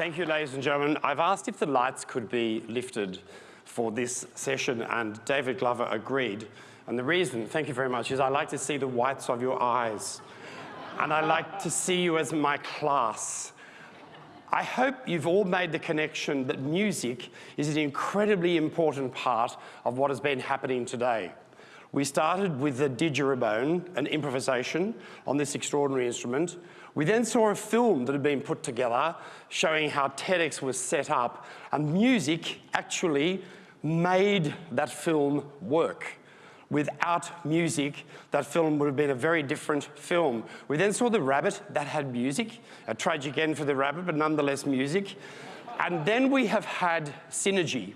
Thank you, ladies and gentlemen. I've asked if the lights could be lifted for this session, and David Glover agreed. And the reason, thank you very much, is I like to see the whites of your eyes. And I like to see you as my class. I hope you've all made the connection that music is an incredibly important part of what has been happening today. We started with the didgeridoo, an improvisation on this extraordinary instrument. We then saw a film that had been put together showing how TEDx was set up, and music actually made that film work. Without music, that film would have been a very different film. We then saw The Rabbit, that had music, a tragic end for The Rabbit, but nonetheless music. And then we have had Synergy,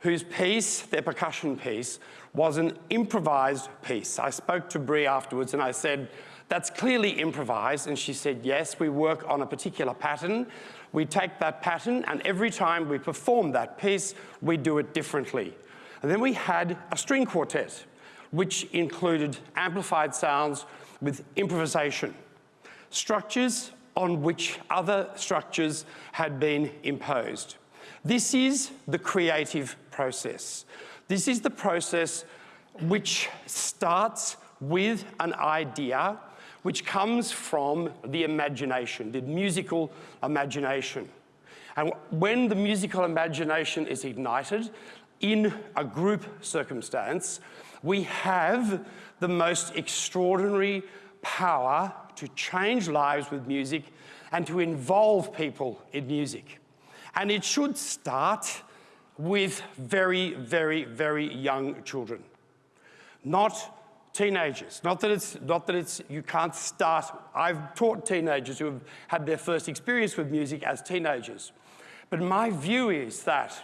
whose piece, their percussion piece, was an improvised piece. I spoke to Brie afterwards and I said, that's clearly improvised. And she said, yes, we work on a particular pattern. We take that pattern and every time we perform that piece, we do it differently. And then we had a string quartet, which included amplified sounds with improvisation, structures on which other structures had been imposed. This is the creative process. This is the process which starts with an idea which comes from the imagination, the musical imagination. And when the musical imagination is ignited in a group circumstance, we have the most extraordinary power to change lives with music and to involve people in music. And it should start with very, very, very young children, not teenagers. Not that it's, not that it's, you can't start. I've taught teenagers who have had their first experience with music as teenagers. But my view is that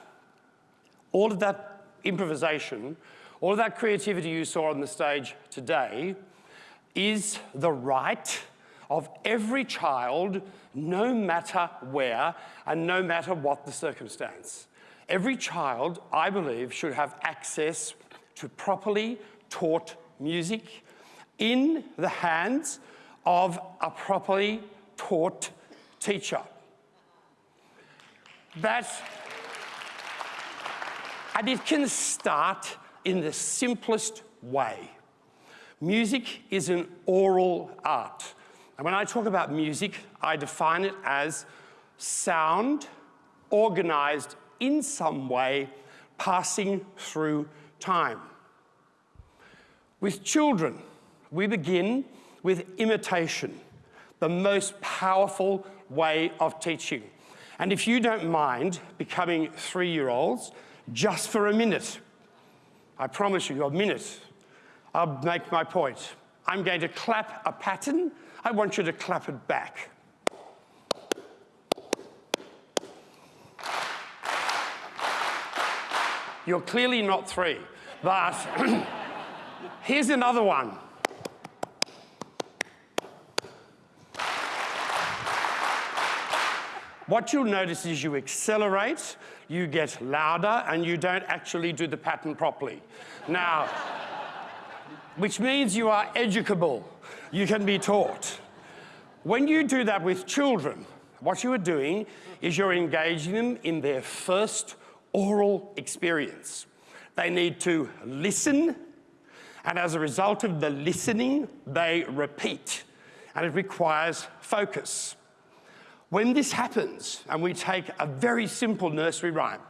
all of that improvisation, all of that creativity you saw on the stage today is the right of every child, no matter where and no matter what the circumstance. Every child, I believe, should have access to properly taught music in the hands of a properly taught teacher. That, and it can start in the simplest way. Music is an oral art. And when I talk about music, I define it as sound organized in some way, passing through time. With children, we begin with imitation, the most powerful way of teaching. And if you don't mind becoming three-year-olds, just for a minute, I promise you, a minute, I'll make my point. I'm going to clap a pattern. I want you to clap it back. You're clearly not three, but here's another one. What you'll notice is you accelerate, you get louder, and you don't actually do the pattern properly. Now, which means you are educable. You can be taught. When you do that with children, what you are doing is you're engaging them in their first oral experience. They need to listen, and as a result of the listening, they repeat, and it requires focus. When this happens, and we take a very simple nursery rhyme,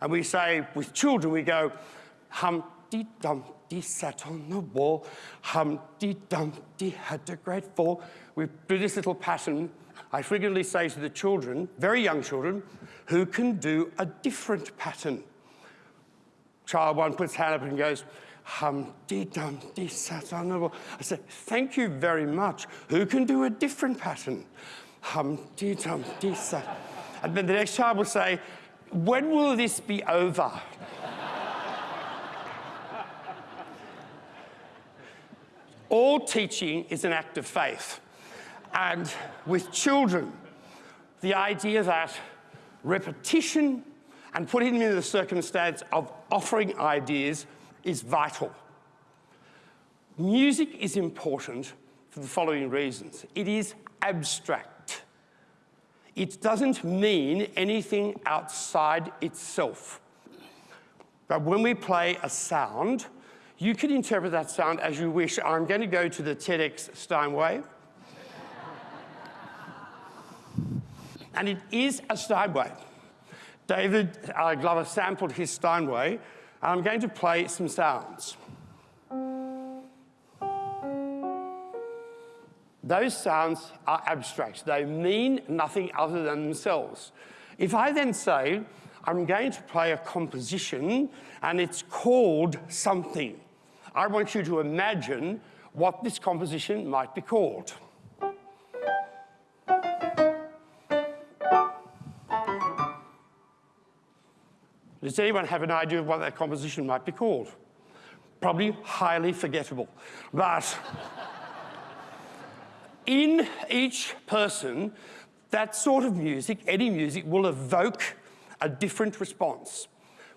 and we say, with children, we go, Humpty Dumpty sat on the wall, Humpty Dumpty had a great fall. We do this little pattern. I frequently say to the children, very young children, who can do a different pattern. Child one puts hand up and goes, Humpty Dumpty sat on the. I say, thank you very much. Who can do a different pattern? Hum dee Humpty Dumpty sat. And then the next child will say, when will this be over? All teaching is an act of faith. And with children, the idea that repetition and putting them in the circumstance of offering ideas is vital. Music is important for the following reasons. It is abstract. it doesn't mean anything outside itself. But when we play a sound, you can interpret that sound as you wish. I'm going to go to the TEDx Steinway. And it is a Steinway. David uh, Glover sampled his Steinway, and I'm going to play some sounds. Those sounds are abstract. They mean nothing other than themselves. If I then say, I'm going to play a composition and it's called something, I want you to imagine what this composition might be called. Does anyone have an idea of what that composition might be called? Probably highly forgettable. But in each person, that sort of music, any music, will evoke a different response.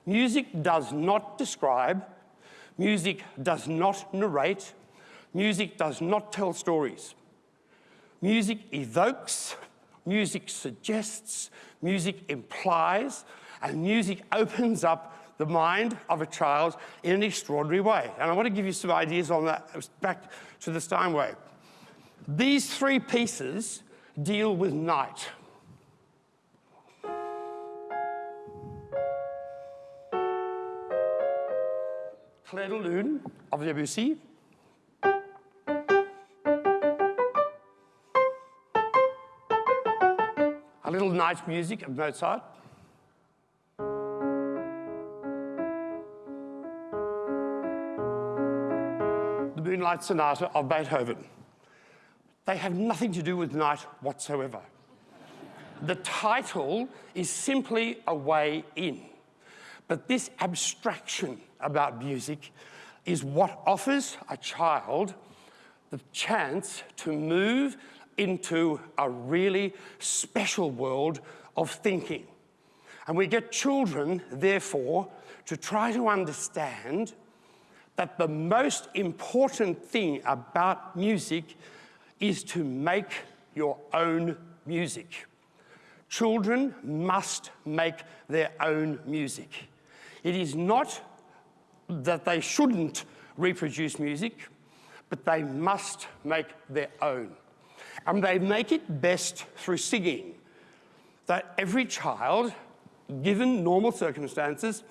Music does not describe, music does not narrate, music does not tell stories. Music evokes, music suggests, music implies, and music opens up the mind of a child in an extraordinary way. And I want to give you some ideas on that, back to the Steinway. These three pieces deal with night. Clair de Lune of Debussy. A little night music of Mozart. Moonlight Sonata of Beethoven. They have nothing to do with night whatsoever. the title is simply a way in. But this abstraction about music is what offers a child the chance to move into a really special world of thinking. And we get children, therefore, to try to understand that the most important thing about music is to make your own music. Children must make their own music. It is not that they shouldn't reproduce music, but they must make their own. And they make it best through singing. That every child, given normal circumstances,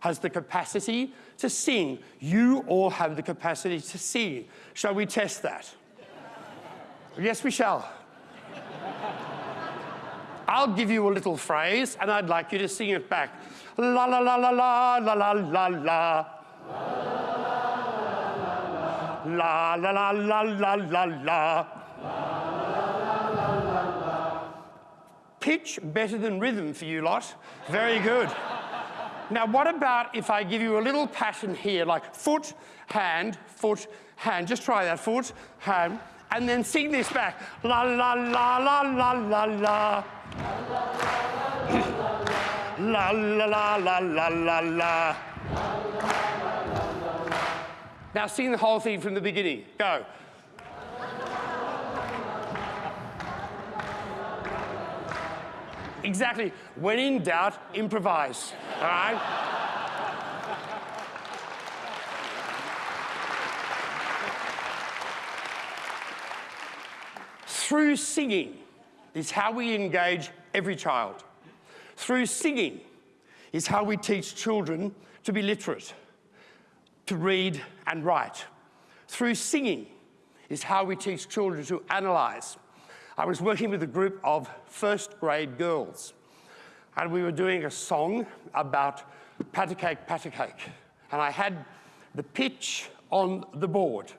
has the capacity to sing. You all have the capacity to sing. Shall we test that? Yes, we shall. I'll give you a little phrase and I'd like you to sing it back. La la la la la la la la la. La la la la la la la. La la la la la. Pitch better than rhythm for you lot. Very good. Now, what about if I give you a little pattern here, like foot, hand, foot, hand. Just try that, foot, hand, and then sing this back. La la la la la la la. La la la la la la la. Now sing the whole thing from the beginning. Go. Exactly. When in doubt, improvise. All right? Through singing is how we engage every child. Through singing is how we teach children to be literate, to read and write. Through singing is how we teach children to analyze. I was working with a group of first grade girls and we were doing a song about patty cake, patty cake. And I had the pitch on the board.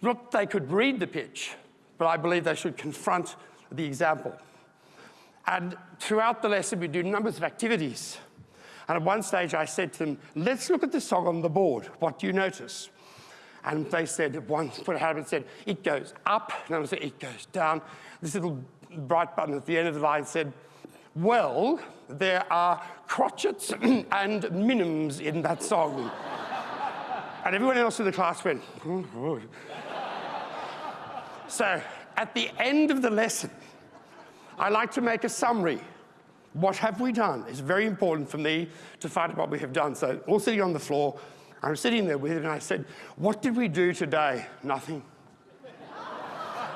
Not they could read the pitch, but I believe they should confront the example. And throughout the lesson, we do numbers of activities. And at one stage, I said to them, let's look at the song on the board. What do you notice? And they said, one put up and said, it goes up. And I said, it goes down. This little bright button at the end of the line said, well, there are crotchets and minims in that song. and everyone else in the class went, oh, oh. So at the end of the lesson, I like to make a summary. What have we done? It's very important for me to find out what we have done. So all sitting on the floor, I'm sitting there with him and I said, what did we do today? Nothing.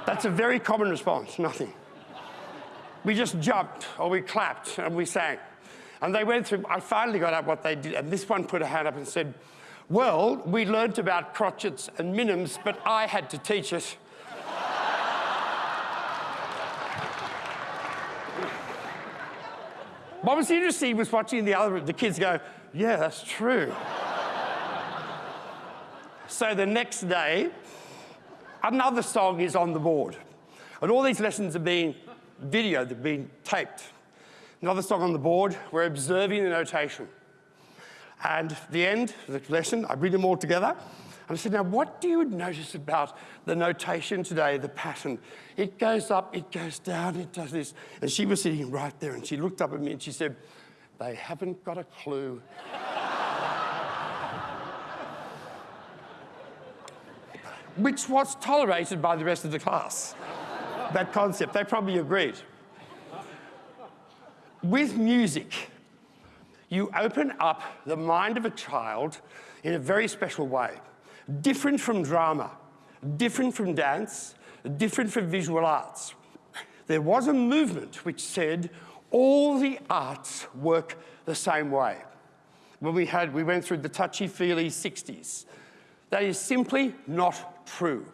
That's a very common response, nothing. We just jumped or we clapped and we sang. And they went through, I finally got out what they did, and this one put a hand up and said, well, we learnt about crotchets and minims, but I had to teach it. what was interesting was watching the other, the kids go, yeah, that's true. So the next day, another song is on the board. And all these lessons are being videoed, they're being taped. Another song on the board, we're observing the notation. And at the end of the lesson, I bring them all together. And I said, now what do you notice about the notation today, the pattern? It goes up, it goes down, it does this. And she was sitting right there and she looked up at me and she said, they haven't got a clue. Which was tolerated by the rest of the class, that concept. They probably agreed. With music, you open up the mind of a child in a very special way. Different from drama, different from dance, different from visual arts. There was a movement which said all the arts work the same way. When we had, we went through the touchy-feely 60s. That is simply not true.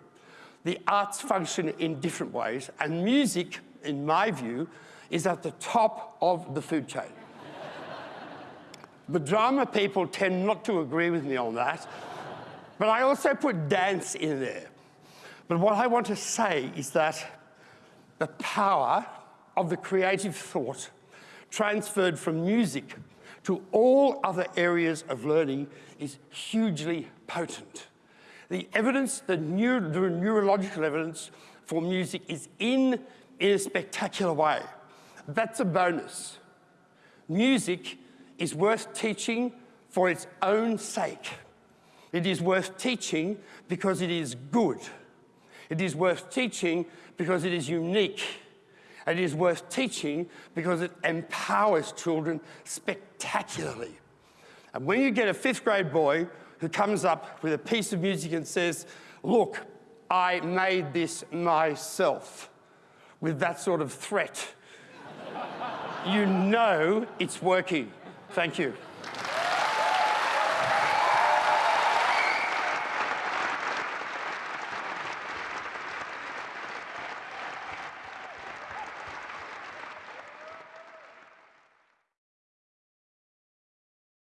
The arts function in different ways, and music, in my view, is at the top of the food chain. The drama people tend not to agree with me on that, but I also put dance in there. But what I want to say is that the power of the creative thought transferred from music to all other areas of learning is hugely potent. The evidence, the, the neurological evidence for music is in in a spectacular way. That's a bonus. Music is worth teaching for its own sake. It is worth teaching because it is good. It is worth teaching because it is unique. It is worth teaching because it empowers children spectacularly. And when you get a fifth grade boy who comes up with a piece of music and says, look, I made this myself, with that sort of threat, you know it's working. Thank you.